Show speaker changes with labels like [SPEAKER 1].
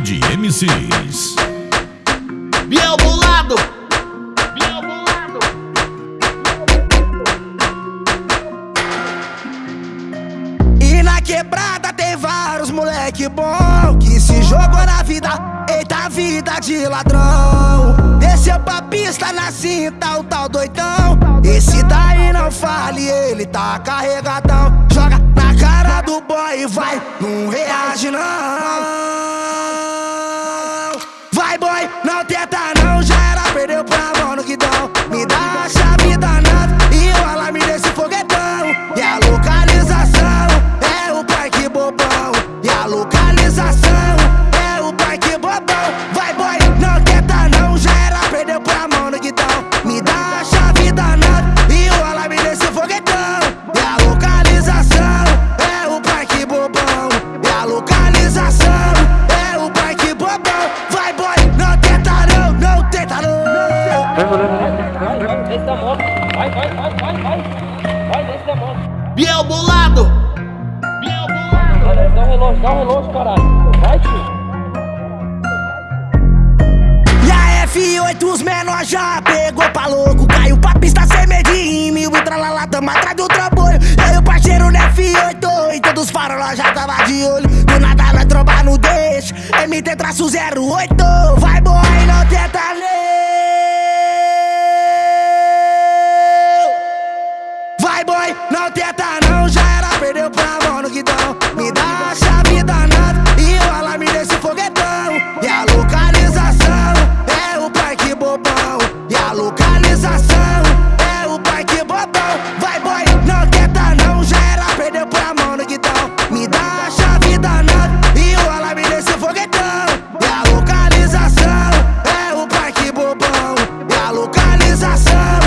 [SPEAKER 1] de MCs.
[SPEAKER 2] Biel Bolado! Biel Bolado!
[SPEAKER 3] E na quebrada tem vários moleque bom Que se jogou na vida, eita vida de ladrão Desceu pra pista na cinta, o tal doidão Esse daí não fale, ele tá carregadão Joga na cara do boy e vai, não reage não Vai boy, não tenta não, já era, perdeu pra mão no guidão. Me dá a chave danada e o alarme desse foguetão. E a localização é o parque bobão. E a localização é o parque bobão. Vai boy, não tenta não, já era, perdeu pra mão no guidão. Me dá a chave danada e o alarme desse foguetão. E a localização é o parque bobão. E a localização
[SPEAKER 4] Vai, vai, vai, vai, vai. Vai, desce da.
[SPEAKER 2] Biel Bolado! Biel Bolado!
[SPEAKER 4] Dá um relógio, dá um relógio, caralho. Vai, tio.
[SPEAKER 3] E a F8 os menor já pegou pra louco Caiu pra pista sem medir mil e tralalá, tamo atrás do trambolho E aí o parceiro no F8 e todos os farolas já tava de olho Do nada nós trombar no deixo, MT traço 08 Vai boy, não tenta não Já era, perdeu pra mão no guidão. Me dá a chave danada e o alarme desse foguetão. E a localização é o Parque Bobão. E a localização é o Parque Bobão. Vai boy, não tenta não Já era, perdeu pra mão no guidão. Me dá a chave danada e o alarme desse foguetão. E a localização é o Parque Bobão. E a localização